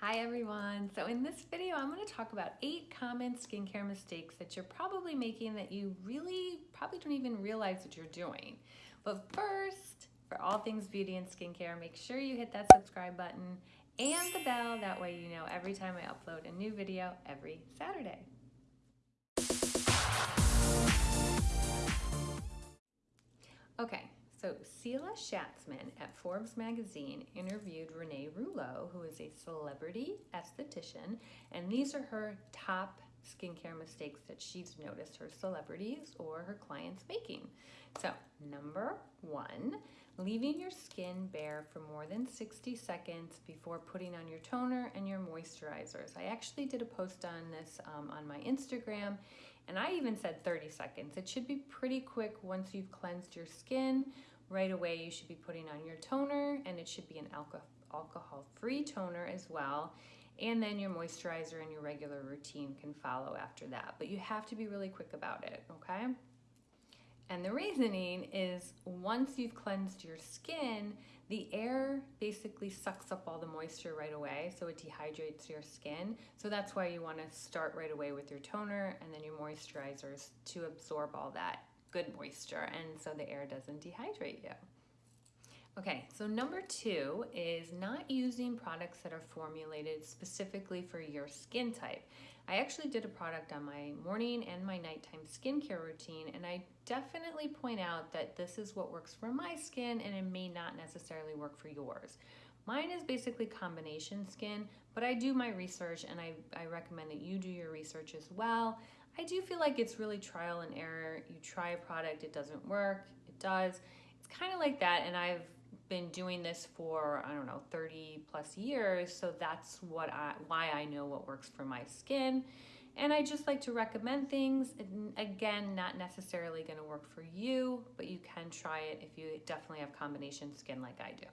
Hi everyone. So in this video, I'm going to talk about eight common skincare mistakes that you're probably making that you really probably don't even realize that you're doing. But first, for all things beauty and skincare, make sure you hit that subscribe button and the bell. That way you know every time I upload a new video every Saturday. Okay, so Celia Shatzman at Forbes magazine interviewed Renee Rouleau, who is a celebrity esthetician, and these are her top skincare mistakes that she's noticed her celebrities or her clients making. So, number one, leaving your skin bare for more than 60 seconds before putting on your toner and your moisturizers. I actually did a post on this um, on my Instagram, and I even said 30 seconds. It should be pretty quick once you've cleansed your skin. Right away, you should be putting on your toner, and it should be an alcohol-free toner as well. And then your moisturizer and your regular routine can follow after that. But you have to be really quick about it, okay? And the reasoning is once you've cleansed your skin, the air basically sucks up all the moisture right away, so it dehydrates your skin. So that's why you want to start right away with your toner and then your moisturizers to absorb all that good moisture and so the air doesn't dehydrate you. Okay, so number two is not using products that are formulated specifically for your skin type. I actually did a product on my morning and my nighttime skincare routine, and I definitely point out that this is what works for my skin and it may not necessarily work for yours. Mine is basically combination skin, but I do my research and I, I recommend that you do your research as well. I do feel like it's really trial and error. You try a product, it doesn't work, it does. It's kind of like that, and I've been doing this for I don't know 30 plus years so that's what I why I know what works for my skin. And I just like to recommend things again not necessarily going to work for you but you can try it if you definitely have combination skin like I do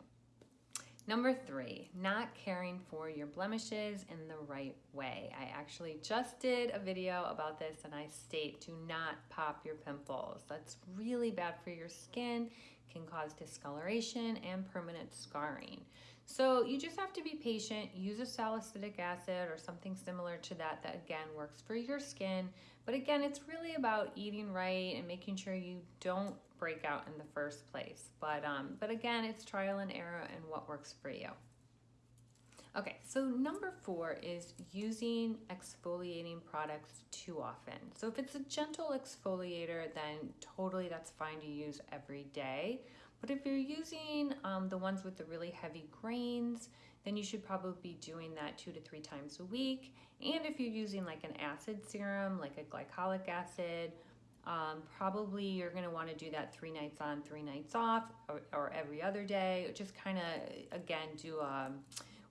Number three, not caring for your blemishes in the right way. I actually just did a video about this and I state do not pop your pimples. That's really bad for your skin can cause discoloration and permanent scarring. So you just have to be patient, use a salicylic acid or something similar to that that again works for your skin. But again, it's really about eating right and making sure you don't break out in the first place. But, um, but again, it's trial and error and what works for you. Okay, so number four is using exfoliating products too often. So if it's a gentle exfoliator, then totally that's fine to use every day. But if you're using um, the ones with the really heavy grains, then you should probably be doing that two to three times a week. And if you're using like an acid serum, like a glycolic acid, um, probably you're gonna wanna do that three nights on, three nights off, or, or every other day. Just kinda, again, do um,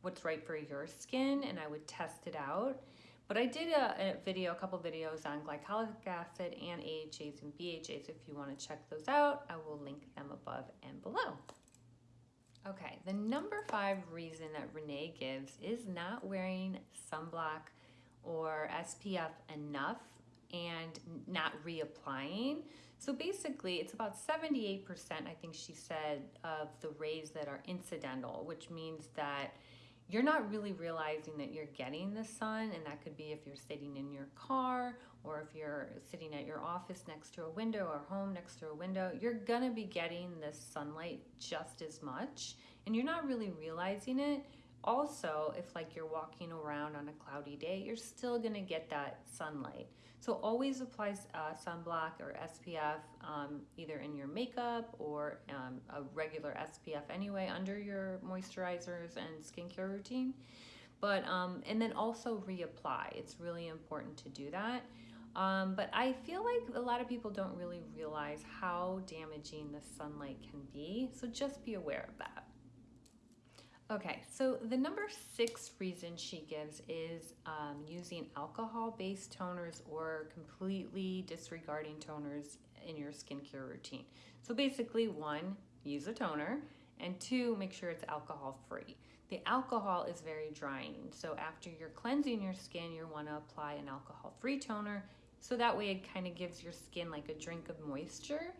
what's right for your skin and I would test it out. But I did a, a video, a couple videos on glycolic acid and AHAs and BHAs. If you want to check those out, I will link them above and below. Okay, the number five reason that Renee gives is not wearing sunblock or SPF enough and not reapplying. So basically, it's about 78%, I think she said, of the rays that are incidental, which means that you're not really realizing that you're getting the sun and that could be if you're sitting in your car or if you're sitting at your office next to a window or home next to a window you're gonna be getting this sunlight just as much and you're not really realizing it also if like you're walking around on a cloudy day you're still gonna get that sunlight so always apply uh, sunblock or SPF um, either in your makeup or um, a regular SPF anyway under your moisturizers and skincare routine. But, um, and then also reapply. It's really important to do that. Um, but I feel like a lot of people don't really realize how damaging the sunlight can be. So just be aware of that. Okay, so the number six reason she gives is um, using alcohol-based toners or completely disregarding toners in your skincare routine. So basically, one, use a toner, and two, make sure it's alcohol-free. The alcohol is very drying, so after you're cleansing your skin, you want to apply an alcohol-free toner, so that way it kind of gives your skin like a drink of moisture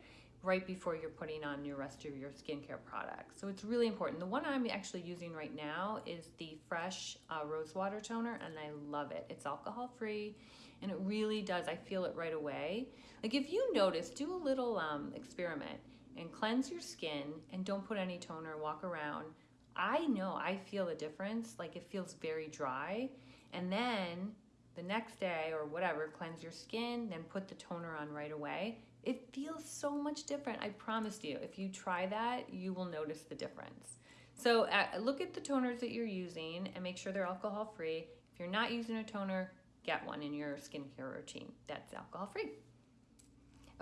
right before you're putting on your rest of your skincare products. So it's really important. The one I'm actually using right now is the Fresh uh, Rose Water Toner, and I love it. It's alcohol free, and it really does. I feel it right away. Like if you notice, do a little um, experiment and cleanse your skin and don't put any toner, walk around. I know I feel a difference. Like it feels very dry. And then the next day or whatever, cleanse your skin, then put the toner on right away. It feels so much different. I promise you, if you try that, you will notice the difference. So uh, look at the toners that you're using and make sure they're alcohol free. If you're not using a toner, get one in your skincare routine that's alcohol free.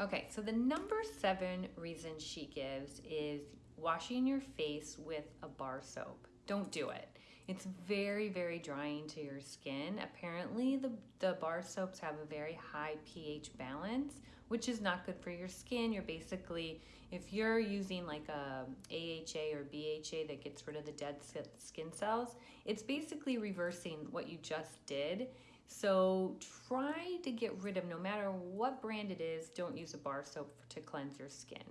Okay, so the number seven reason she gives is washing your face with a bar soap. Don't do it. It's very, very drying to your skin. Apparently, the, the bar soaps have a very high pH balance, which is not good for your skin. You're basically, if you're using like a AHA or BHA that gets rid of the dead skin cells, it's basically reversing what you just did. So try to get rid of, no matter what brand it is, don't use a bar soap to cleanse your skin.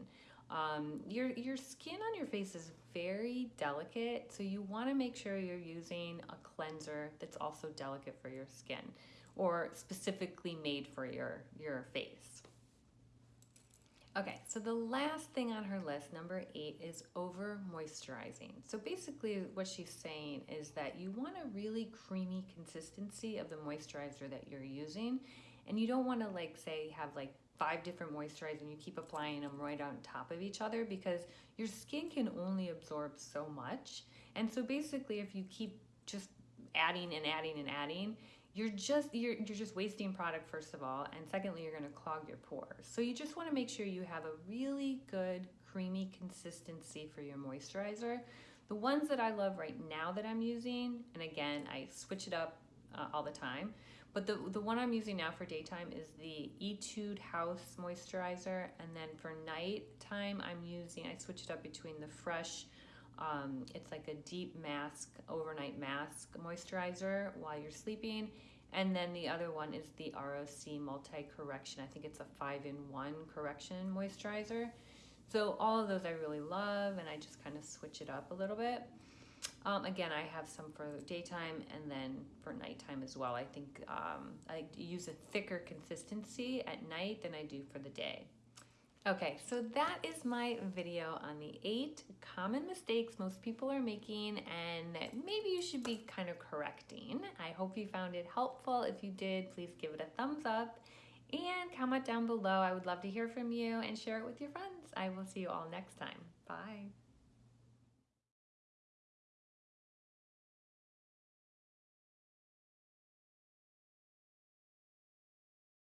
Um, your, your skin on your face is very delicate, so you want to make sure you're using a cleanser that's also delicate for your skin or specifically made for your, your face. Okay, so the last thing on her list, number eight, is over moisturizing. So basically what she's saying is that you want a really creamy consistency of the moisturizer that you're using. And you don't want to like say have like five different moisturizers and you keep applying them right on top of each other because your skin can only absorb so much. And so basically if you keep just adding and adding and adding, you're just you're, you're just wasting product first of all and secondly you're going to clog your pores so you just want to make sure you have a really good creamy consistency for your moisturizer the ones that i love right now that i'm using and again i switch it up uh, all the time but the, the one I'm using now for daytime is the Etude House Moisturizer. And then for nighttime, I'm using, I switch it up between the Fresh, um, it's like a deep mask, overnight mask moisturizer while you're sleeping. And then the other one is the ROC Multi Correction. I think it's a five in one correction moisturizer. So all of those I really love, and I just kind of switch it up a little bit. Um, again, I have some for daytime and then for nighttime as well. I think um, I use a thicker consistency at night than I do for the day. Okay, so that is my video on the eight common mistakes most people are making and maybe you should be kind of correcting. I hope you found it helpful. If you did, please give it a thumbs up and comment down below. I would love to hear from you and share it with your friends. I will see you all next time. Bye.